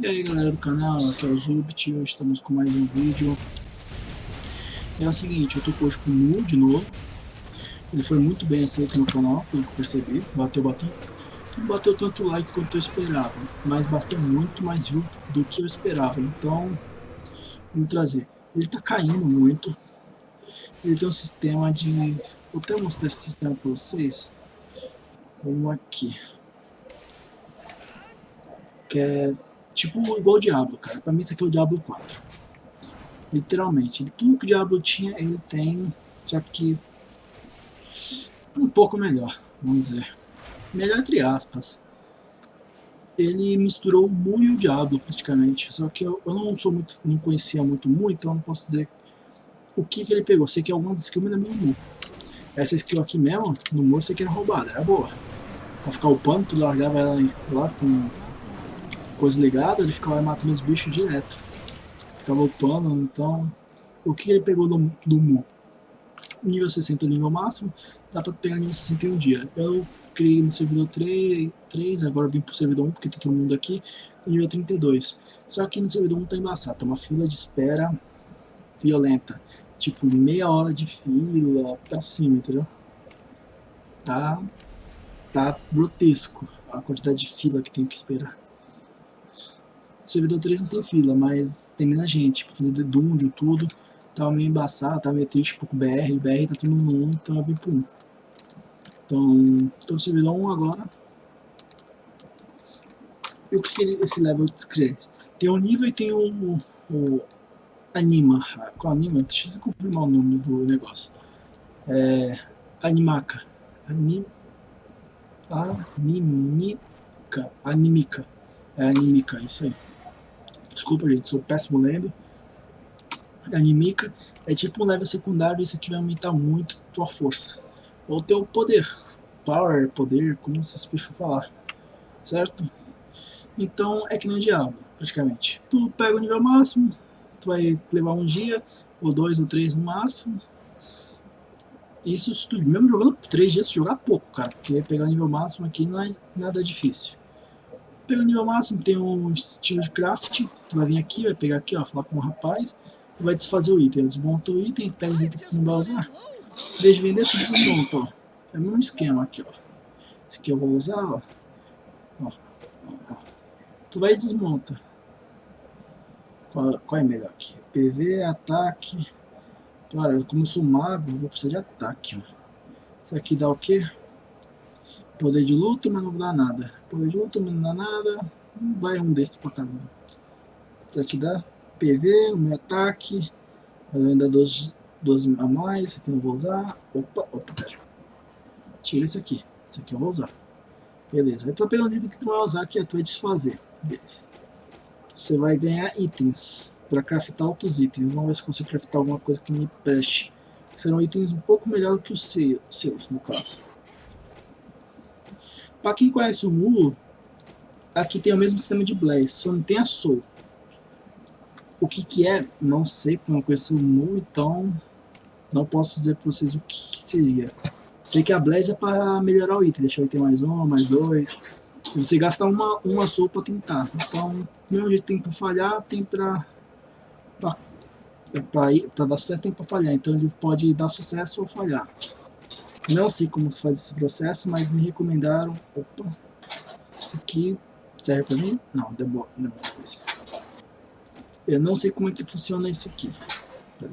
E aí galera do canal, aqui é o Zubit, hoje estamos com mais um vídeo. É o seguinte, eu tô hoje com o Mu de novo. Ele foi muito bem aceito no canal, pelo que percebi, bateu bastante. Não bateu tanto like quanto eu esperava, mas bateu muito mais view do que eu esperava, então vamos trazer. Ele tá caindo muito, ele tem um sistema de... Vou até mostrar esse sistema pra vocês. Vamos aqui. Que é Tipo igual o Diablo, cara. Pra mim isso aqui é o Diablo 4. Literalmente. Tudo que o Diablo tinha, ele tem. Só que... Um pouco melhor, vamos dizer. Melhor entre aspas. Ele misturou o Mu e o Diablo, praticamente. Só que eu, eu não sou muito... Não conhecia muito Mu, então não posso dizer o que, que ele pegou. Sei que algumas skills me lembram Mu. Essa skill aqui mesmo, no Mu, sei que era roubada. Era boa. Pra ficar upando, tu largava ela lá com coisa ligada, ele ficava matando os bichos direto. Ficava upando, então... O que ele pegou do, do Mu? Nível 60 nível máximo, dá pra pegar nível 61 dia. Eu criei no servidor 3, 3 agora vim pro servidor 1, porque tá todo mundo aqui, nível 32. Só que no servidor 1 tá embaçado, tá uma fila de espera violenta. Tipo, meia hora de fila pra cima, entendeu? Tá, tá grotesco a quantidade de fila que tem que esperar. Servidor 3 não tem fila, mas tem menos gente pra fazer dungeon, tudo. Tava meio embaçado, tava meio triste pouco BR, o BR tá mundo no 1, então eu vim pro 1. Então, tô no servidor 1 agora. E o que, que esse level descreve? Tem o nível e tem o, o Anima. Qual Anima? Deixa eu confirmar o nome do negócio. É, Animaca. Anim, animica. Animica. É animica, isso aí. Desculpa, gente, sou péssimo lendo. Animica é tipo um level secundário, isso aqui vai aumentar muito tua força. Ou teu poder. Power, poder, como vocês preferem falar. Certo? Então é que nem o diabo, praticamente. Tu pega o nível máximo, tu vai levar um dia, ou dois, ou três no máximo. Isso, tu, mesmo jogando três dias, jogar pouco, cara. Porque pegar o nível máximo aqui não é nada difícil. Pega o nível máximo, tem um estilo de craft, tu vai vir aqui, vai pegar aqui, ó, falar com o rapaz, e vai desfazer o item. Desmonta o item, pega o item que tu não vai usar, deixa vender, tu desmonta, ó. É o mesmo esquema aqui, ó. Esse aqui eu vou usar, ó. ó, ó. Tu vai e desmonta. Qual, qual é melhor aqui? PV, ataque. Cara, como eu sou mago, vou precisar de ataque, ó. Isso aqui dá o quê? Poder de luta, mas não dá nada. Poder de luta, mas não dá nada. Vai um desses por casa. Isso aqui dá PV, o meu ataque. Mas ainda 12, 12 a mais. Isso aqui eu não vou usar. Opa, opa, pera. Tira isso aqui. Isso aqui eu vou usar. Beleza. Aí tu um item que tu vai usar, que é tu vai desfazer. Beleza. Você vai ganhar itens para craftar outros itens. Vamos ver se consigo craftar alguma coisa que me preste. Serão itens um pouco melhor que os seus, no caso. Para quem conhece o Mu, aqui tem o mesmo sistema de Blaze, só não tem a Soul. O que que é? Não sei, porque não conheço o Mu, então não posso dizer para vocês o que seria. Sei que a Blaze é para melhorar o item, deixar o item mais um, mais dois. E você gasta uma, uma Soul para tentar. Então, mesmo jeito tem para falhar, tem para para dar sucesso tem para falhar, então ele pode dar sucesso ou falhar. Não sei como se faz esse processo, mas me recomendaram... Opa! Isso aqui serve pra mim? Não, demora, demora coisa. Eu não sei como é que funciona esse aqui.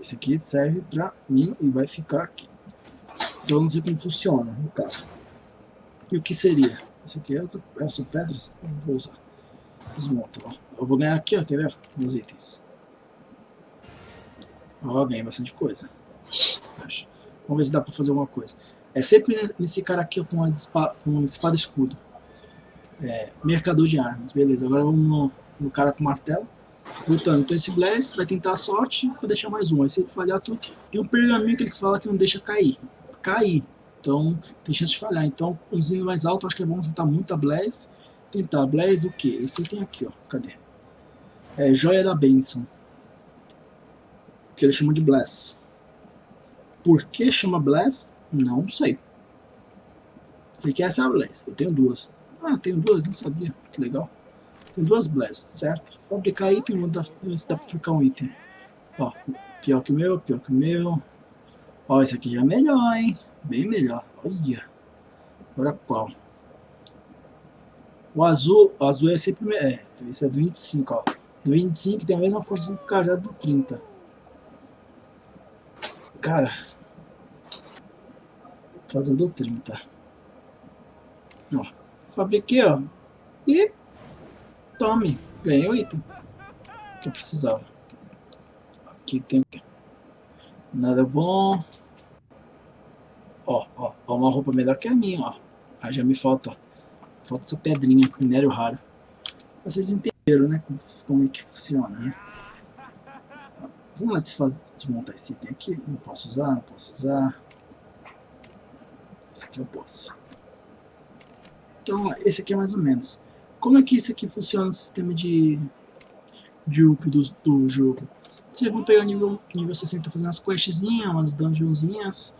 Esse aqui serve pra mim e vai ficar aqui. Então eu não sei como funciona no carro. E o que seria? Esse aqui é outra, essa pedras? Não vou usar. Desmonta, ó. Eu vou ganhar aqui, ó, quer ver? Os itens. Ó, ganhei bastante coisa. Fecha. Vamos ver se dá pra fazer alguma coisa. É sempre nesse cara aqui com uma espada, espada escudo. É, mercador de armas, beleza. Agora vamos no, no cara com martelo. Lutando. Então esse Blast vai tentar a sorte para deixar mais um. Aí se ele falhar tudo, tem um pergaminho que eles falam que não deixa cair. Cair. Então tem chance de falhar. Então nível mais alto acho que é bom juntar muita Blaze. Tentar Blaze o que? Esse tem aqui, ó. Cadê? É Joia da Benção. Que eles chamam de Bless. Por que chama Bless? Não sei. Sei que essa Blaze. Eu tenho duas. Ah, tenho duas, nem sabia. Que legal. Tem duas blast, certo? Fabricar item, vou ver se dá pra fabricar um item. Ó, pior que o meu, pior que o meu. Ó, esse aqui já é melhor, hein? Bem melhor. Olha. Agora qual? O azul, o azul é sempre... É, esse é do 25, ó. Do 25 tem a mesma força do cajado do 30. Cara. Fazer do 30. Ó. Fabriquei, ó. E... Tome. Ganhei o item. Que eu precisava. Aqui tem... Nada bom. Ó, ó, ó, uma roupa melhor que a minha, ó. Ah, já me falta, ó. Falta essa pedrinha, minério raro. Vocês entenderam, né, como, como é que funciona, né? Vamos lá desmontar esse item aqui. Não posso usar, não posso usar. Esse aqui eu posso. Então, esse aqui é mais ou menos. Como é que isso aqui funciona no sistema de, de up do, do jogo? Vocês vão pegar nível, nível 60 fazendo as questzinhas, umas dungeonzinhas.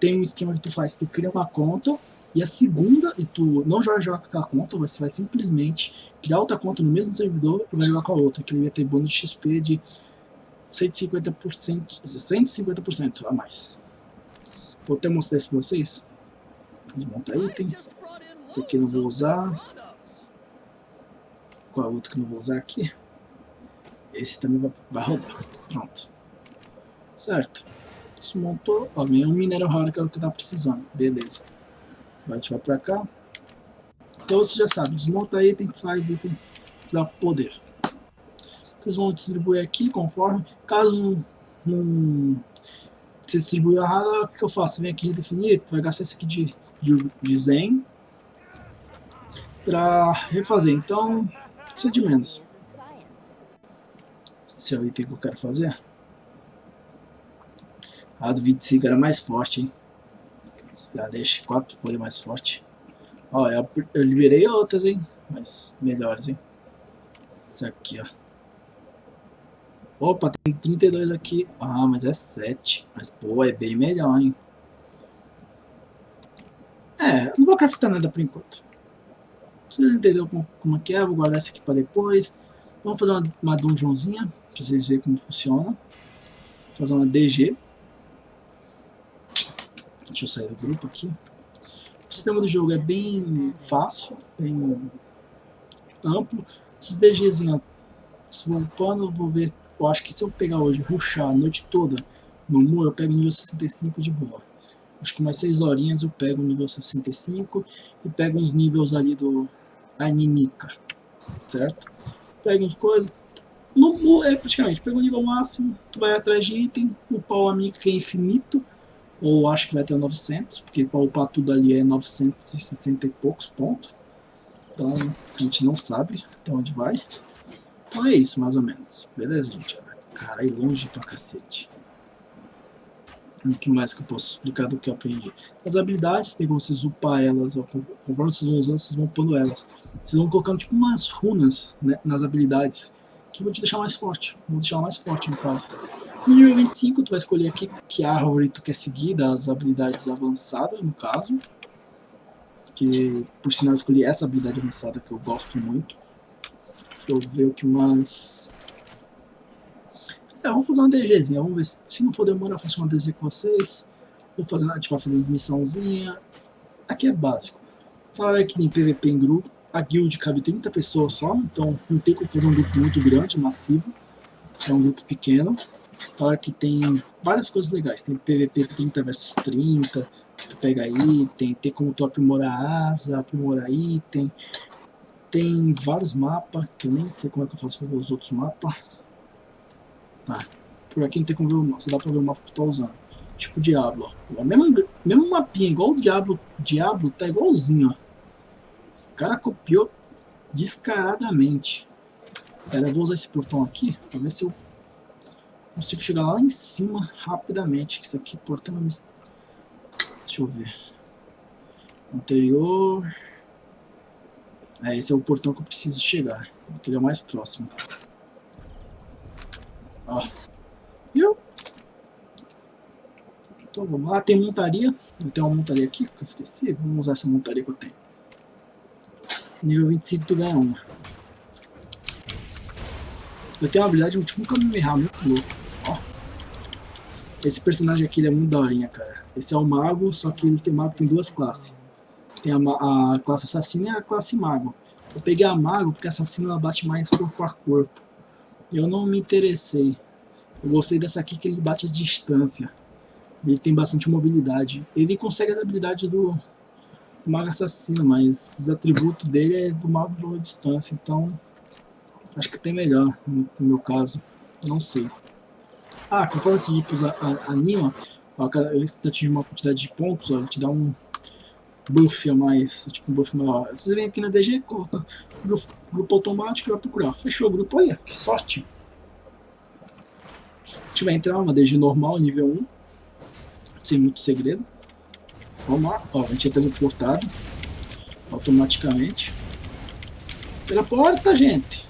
Tem um esquema que tu faz, tu cria uma conta, e a segunda, e tu não joga, jogar com aquela conta, você vai simplesmente criar outra conta no mesmo servidor e vai jogar com a outra, que ele vai ter bônus de XP de 150%, 150% a mais. Vou até mostrar isso pra vocês. Desmonta item. Esse aqui não vou usar. Qual é o outro que não vou usar aqui? Esse também vai, rodar. Pronto. Certo. Desmontou. Ó, ganhei um minério raro que é o que tava precisando. Beleza. Vai ativar pra cá. Então você já sabe. Desmonta item, faz item, dá poder. Vocês vão distribuir aqui conforme. Caso não, não você distribuir errado, o que eu faço? Vem aqui redefinir, vai gastar esse aqui de, de, de Zen para refazer. Então, precisa de menos se é o item que eu quero fazer. A do 25 era mais forte, hein? Já deixa 4 poder mais forte. Ó, eu, eu liberei outras, hein? Mas melhores, hein? Isso aqui, ó. Opa, tem 32 aqui. Ah, mas é 7. Mas, pô, é bem melhor, hein? É, não vou craftar nada por enquanto. Vocês entenderam como, como é que é? Vou guardar esse aqui pra depois. Vamos fazer uma, uma dungeonzinha para vocês verem como funciona. Vou fazer uma DG. Deixa eu sair do grupo aqui. O sistema do jogo é bem fácil, bem amplo. Esses DGzinhos, se voltando, eu vou ver. Eu acho que se eu pegar hoje, ruxar a noite toda no muro, eu pego nível 65 de boa. Acho que umas 6 horinhas eu pego o nível 65 e pego uns níveis ali do Animica, certo? Pego uns coisas, no, é praticamente, pega o nível máximo, tu vai atrás de item, upar o amigo que é infinito, ou acho que vai ter 900, porque para upar tudo ali é 960 e poucos pontos. Então a gente não sabe até onde vai. Então é isso, mais ou menos. Beleza, gente? Cara, é longe pra cacete. O que mais que eu posso explicar do que eu aprendi? As habilidades, tem como vocês upar elas, ó, conforme vocês vão usando, vocês vão upando elas. Vocês vão colocando tipo umas runas né, nas habilidades que vou te deixar mais forte. Vou deixar mais forte no caso. No nível 25 tu vai escolher aqui que árvore tu quer seguir das habilidades avançadas, no caso. Que por sinal eu escolhi essa habilidade avançada que eu gosto muito. Deixa eu ver o que mais... É, vamos fazer uma DGzinha, vamos ver se, não for demorar eu faço uma DG com vocês. Vou fazer, a gente vai fazer uma missãozinha. Aqui é básico. Falar que tem PVP em grupo a guild cabe 30 pessoas só, então não tem como fazer um grupo muito grande, massivo. É um grupo pequeno. Claro que tem várias coisas legais. Tem PVP 30 versus 30, tu pega item, tem como tu aprimorar asa, aprimorar item. Tem vários mapas, que eu nem sei como é que eu faço para ver os outros mapas. Tá, por aqui não tem como ver o mapa, só dá pra ver o mapa que tu tá usando. Tipo Diablo, ó. O mesmo, mesmo mapinha, igual o Diablo, Diablo tá igualzinho, ó. Esse cara copiou descaradamente. Pera, eu vou usar esse portão aqui para ver se eu consigo chegar lá em cima rapidamente. Isso aqui, portão... Deixa eu ver. Anterior... É, esse é o portão que eu preciso chegar. Ele é o mais próximo. Ó. Viu? Então vamos lá. Tem montaria. Eu tenho uma montaria aqui que eu esqueci. Vamos usar essa montaria que eu tenho. Nível 25 tu ganha uma. Eu tenho uma habilidade de tipo um Kamehameha muito louco. Ó. Esse personagem aqui ele é muito daorinha, cara. Esse é o mago, só que ele tem mago tem duas classes. Tem a, a classe assassina e a classe mago. Eu peguei a mago porque a assassina ela bate mais corpo a corpo. Eu não me interessei. Eu gostei dessa aqui que ele bate a distância. Ele tem bastante mobilidade. Ele consegue a habilidade do, do mago assassino, mas os atributos dele é do mago a distância. Então, acho que tem melhor no, no meu caso. Não sei. Ah, conforme os grupos animam, eles atingem uma quantidade de pontos, ó, ele te dá um buff mais, tipo um buff maior. Você vem aqui na DG, coloca grupo, grupo automático e vai procurar. Fechou o grupo aí, que sorte. A gente vai entrar uma DG normal, nível 1, sem muito segredo. Vamos lá, ó, a gente é teleportado automaticamente. Teleporta, gente!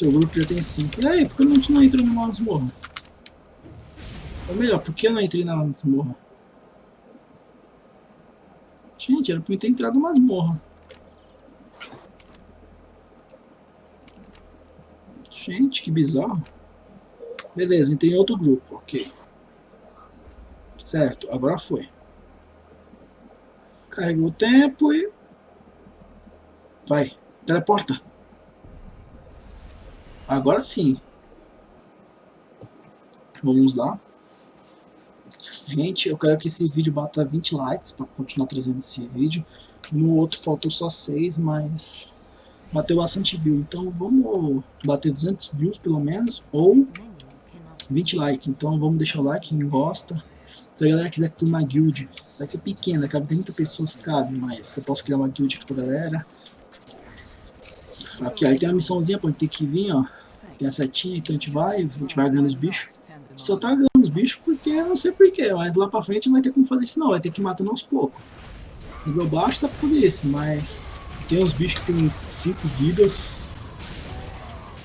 Seu grupo já tem 5. E aí, por que não, não entrou numa masmorra? Ou melhor, por que eu não entrei na masmorra? Gente, era pra eu ter entrado na masmorra. Gente, que bizarro. Beleza, entrei em outro grupo, ok. Certo, agora foi. Carregou o tempo e... Vai, teleporta. Agora sim. Vamos lá. Gente, eu quero que esse vídeo bata 20 likes para continuar trazendo esse vídeo. No outro faltou só 6, mas bateu bastante view. Então vamos bater 200 views pelo menos, ou 20 likes. Então vamos deixar o like, quem gosta. Se a galera quiser criar uma guild, vai ser pequena, cabe 30 pessoas, cabe, mas eu posso criar uma guild aqui pra galera. Aqui, aí tem uma missãozinha gente ter que vir, ó tem a setinha, então a gente vai, a gente vai ganhando os bichos. Só tá ganhando os bichos porque eu não sei porquê, mas lá pra frente não vai ter como fazer isso não, vai ter que ir matando aos poucos. Nível baixo dá pra fazer isso, mas tem uns bichos que tem 5 vidas.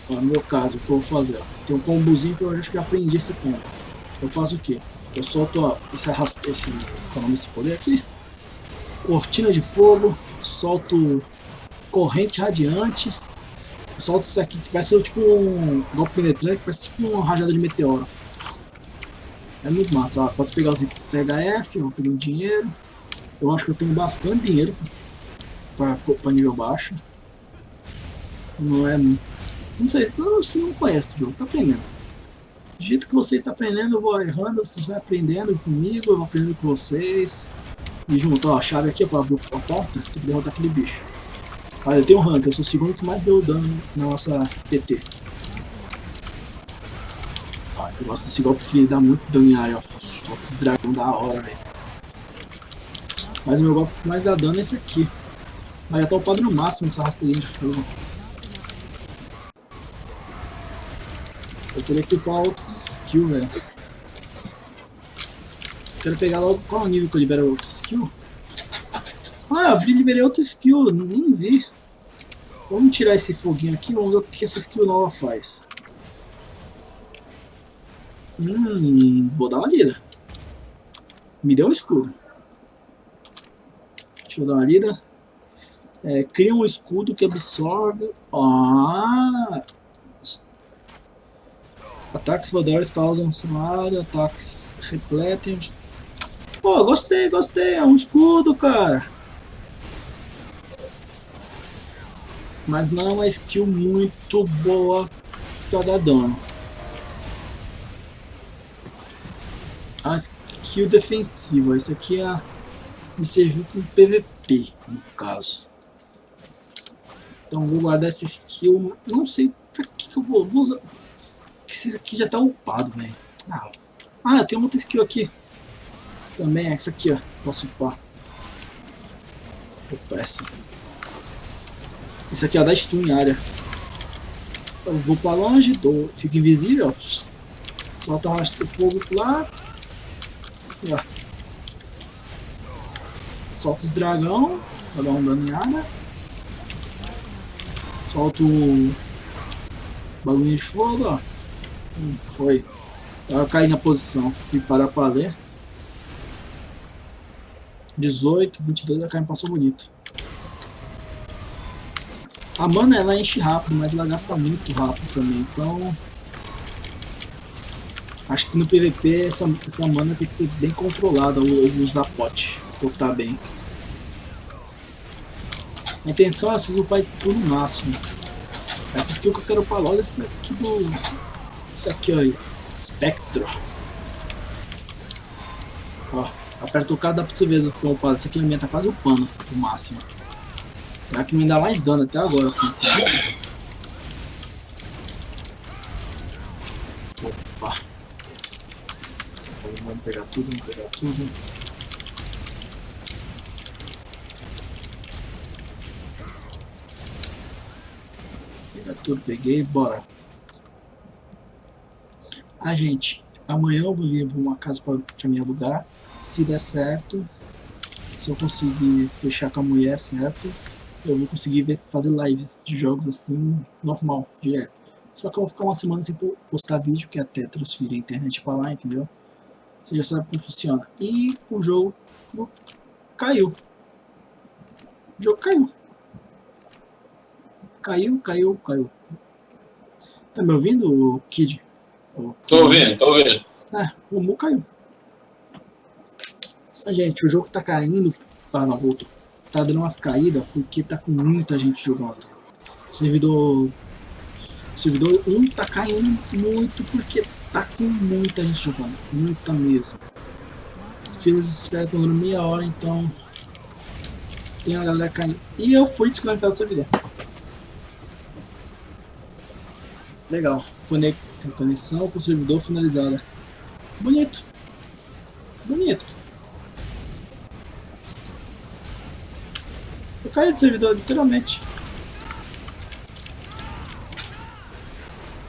Ó, no meu caso, o que eu vou fazer? Tem um combozinho que eu acho que aprendi esse combo. Eu faço o que? Eu solto ó, esse arrasto, esse, qual é desse poder aqui? Cortina de fogo, solto corrente radiante, solta isso aqui que parece tipo um golpe penetrante, parece tipo uma rajada de meteoro. É muito massa, ó, pode pegar os itens PHF, vou pegar o dinheiro. Eu acho que eu tenho bastante dinheiro para nível baixo. Não é... Não sei, não, você não conhece o jogo, tá aprendendo. Do jeito que você está aprendendo, eu vou errando, vocês vão aprendendo comigo, eu vou aprendendo com vocês. E junto, ó, a chave aqui para abrir a porta, tem que derrotar aquele bicho. Olha, eu tenho um rank, eu sou o segundo que mais deu dano na nossa PT. Eu gosto desse golpe que dá muito dano em área, ó. Solta esse dragão da hora, velho. Mas o meu golpe que mais dá dano é esse aqui. Mas já tá o padrão máximo essa rasteirinha de fogo. Eu teria que upar outros skills, velho. Quero pegar logo qual é nível que eu libero outro skill. Ah, eu liberei outra skill, nem vi. Vamos tirar esse foguinho aqui, vamos ver o que essa skill nova faz. Hum, vou dar uma lida. Me deu um escudo. Deixa eu dar uma lida. É, cria um escudo que absorve... Ah! Ataques voadores causam cenário, ataques repletem... Pô, gostei, gostei, é um escudo, cara. Mas não é uma skill muito boa para dar dano. A skill defensiva, esse aqui é, me serviu para PVP, no caso. Então vou guardar essa skill, não sei para que, que eu vou, vou usar. Esse aqui já está upado, velho. Ah, ah, tem uma outra skill aqui. Também essa aqui, ó. Posso upar. Opa, essa. Isso aqui, ó, dá stun em área. Eu vou pra longe, dou, fico invisível, ó. Solta o fogo lá. Solta os dragão, pra dar um dano em área. Solta o bagulho de fogo, ó. Hum, foi. Eu caí na posição, fui parar pra ler. 18, 22, a carne passou bonito. A mana ela enche rápido, mas ela gasta muito rápido também, então... Acho que no PVP essa, essa mana tem que ser bem controlada ou, usar pote, cortar bem. A intenção é vocês upar esse skill no máximo. Essa skill que eu quero falar, olha isso aqui do... Isso aqui, ó. Spectro. Ó, aperta o dá pra você ver as upadas. Isso aqui aumenta quase o pano, o máximo. Será que me dá mais dano até agora. Opa. Vamos pegar tudo, vamos pegar tudo. Pegar tudo, peguei, bora. Ah, gente, amanhã eu vou vir uma casa para me alugar. Se der certo, se eu conseguir fechar com a mulher certo, eu vou conseguir ver, fazer lives de jogos assim, normal, direto. Só que eu vou ficar uma semana sem postar vídeo, que é até transferir a internet para lá, entendeu? Você já sabe como funciona. E o jogo caiu. O jogo caiu. Caiu, caiu, caiu. Tá me ouvindo, Kid? Tô ouvindo, tô ouvindo. Ah, o Mu caiu. Ah, gente, o jogo tá caindo. Ah, não, voltou tá dando umas caídas porque tá com muita gente jogando. O servidor, o servidor 1 tá caindo muito porque tá com muita gente jogando, muita mesmo. As filas espera dando meia hora, então tem a galera caindo. E eu fui desconectado do servidor. Legal. Conexão com o servidor finalizada. Bonito. Caí do servidor, literalmente.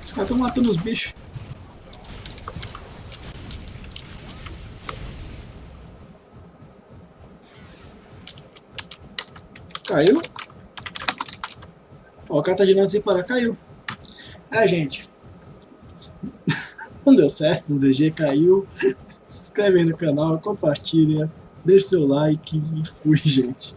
Os caras estão matando os bichos. Caiu. Ó, o cara tá girando assim para caiu. É, gente. Não deu certo, o DG caiu. Se inscreve aí no canal, compartilha, deixa seu like e fui, gente.